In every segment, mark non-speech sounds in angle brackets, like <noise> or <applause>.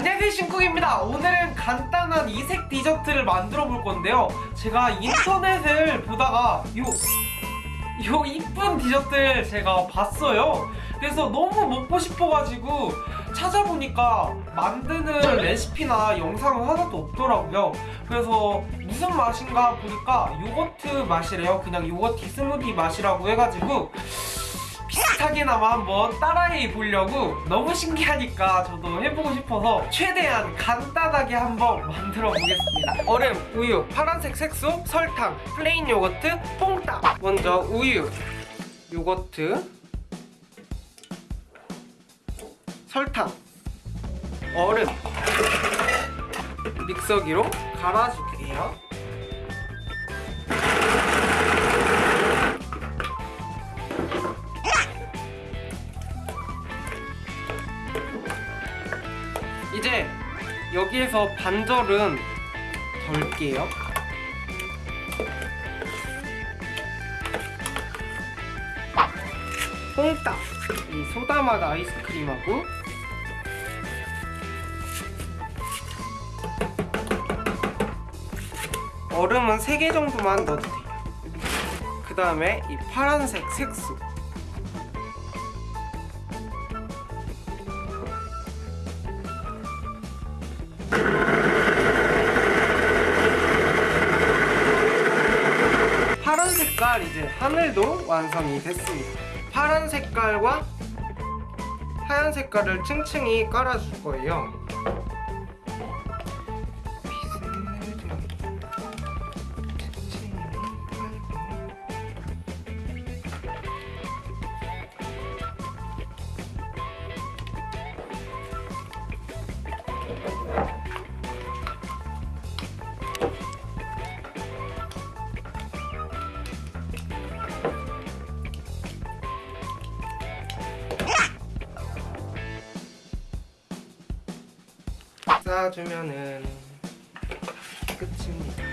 안녕하세요 신쿡입니다. 오늘은 간단한 이색 디저트를 만들어 볼 건데요. 제가 인터넷을 보다가 요, 요 이쁜 디저트를 제가 봤어요. 그래서 너무 먹고 싶어가지고 찾아보니까 만드는 레시피나 영상은 하나도 없더라고요. 그래서 무슨 맛인가 보니까 요거트 맛이래요. 그냥 요거트 스무디 맛이라고 해가지고 비슷하게나마 한번 따라해 보려고 너무 신기하니까 저도 해보고 싶어서 최대한 간단하게 한번 만들어 보겠습니다. 얼음, 우유, 파란색 색소, 설탕, 플레인 요거트, 뽕따 먼저 우유, 요거트 설탕, 얼음. 믹서기로 갈아줄게요 여기에서 반절은 덜게요. 뽕딱 이 소다맛 아이스크림하고 얼음은 3개 정도만 넣어도 돼요. 그 다음에 이 파란색 색소 색깔 이제 하늘도 완성이 됐습니다. 파란 색깔과 하얀 색깔을 층층이 깔아줄 거예요 쌓아주면은 끝입니다.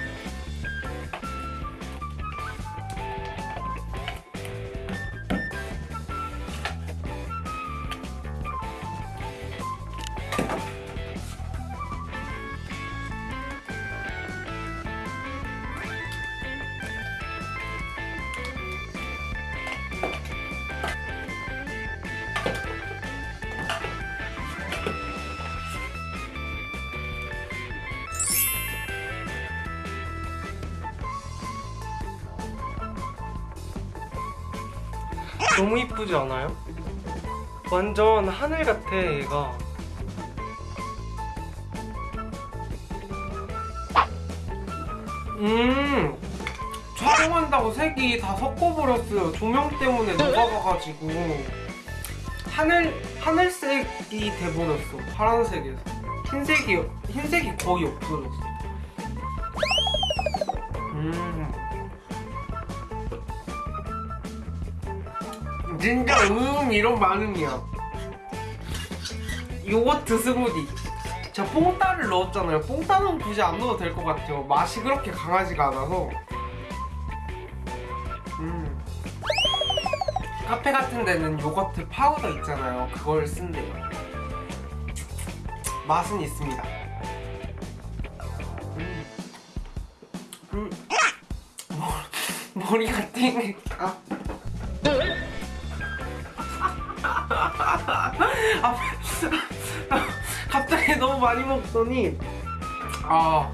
너무 이쁘지 않아요? 완전 하늘 같아 얘가. 음 촬영한다고 색이 다 섞어버렸어요. 조명 때문에 녹아가가지고. 하늘, 하늘색이 돼버렸어 파란색에서. 흰색이, 흰색이 거의 없어졌어. 음 진짜 음 이런 반응이야. 요거트 스무디. 저 뽕따를 넣었잖아요. 뽕따는 굳이 안 넣어도 될 것 같아요. 맛이 그렇게 강하지가 않아서. 음. 카페 같은 데는 요거트 파우더 있잖아요. 그걸 쓴대요. 맛은 있습니다. 음. 음. 머리, <laughs> 머리가 띵했다 아, <laughs> 갑자기 너무 많이 먹더니 아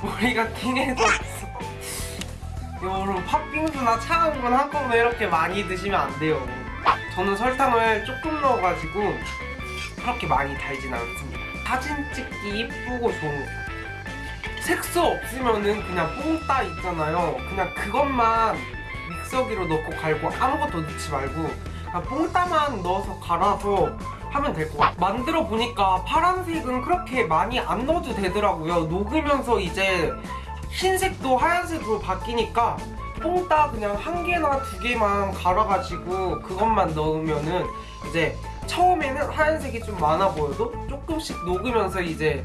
머리가 띵해졌어 여러분 팥빙수나 차가운 건 한꺼번에 이렇게 많이 드시면 안 돼요. 저는 설탕을 조금 넣어가지고 그렇게 많이 달진 않습니다. 사진 찍기 이쁘고 좋은 거 색소 없으면은 그냥 뽕따 있잖아요. 그냥 그것만 믹서기로 넣고 갈고 아무것도 넣지 말고 뽕따만 넣어서 갈아서 하면 될 것 같아요 만들어 보니까 파란색은 그렇게 많이 안 넣어도 되더라고요. 녹으면서 이제 흰색도 하얀색으로 바뀌니까 뽕따 그냥 한 개나 두 개만 갈아가지고 그것만 넣으면은 이제 처음에는 하얀색이 좀 많아 보여도 조금씩 녹으면서 이제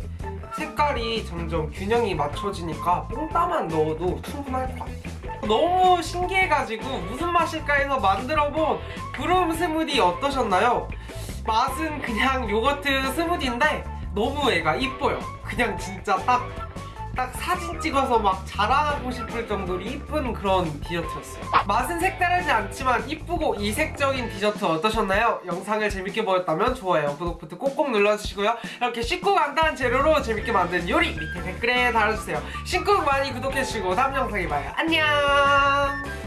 색깔이 점점 균형이 맞춰지니까 뽕따만 넣어도 충분할 것 같아요 너무 신기해가지고 무슨 맛일까 해서 만들어본 브롬 스무디 어떠셨나요? 맛은 그냥 요거트 스무디인데 너무 애가 이뻐요. 그냥 진짜 딱, 딱 사진 찍어서 막 자랑하고 싶을 정도로 이쁜 그런 디저트였어요. 맛은 색다르지 않지만 이쁘고 이색적인 디저트 어떠셨나요? 영상을 재밌게 보였다면 좋아요, 구독 버튼 꼭꼭 눌러주시고요. 이렇게 쉽고 간단한 재료로 재밌게 만든 요리 밑에 댓글에 달아주세요. 신곡 많이 구독해주시고 다음 영상에 봐요. 안녕!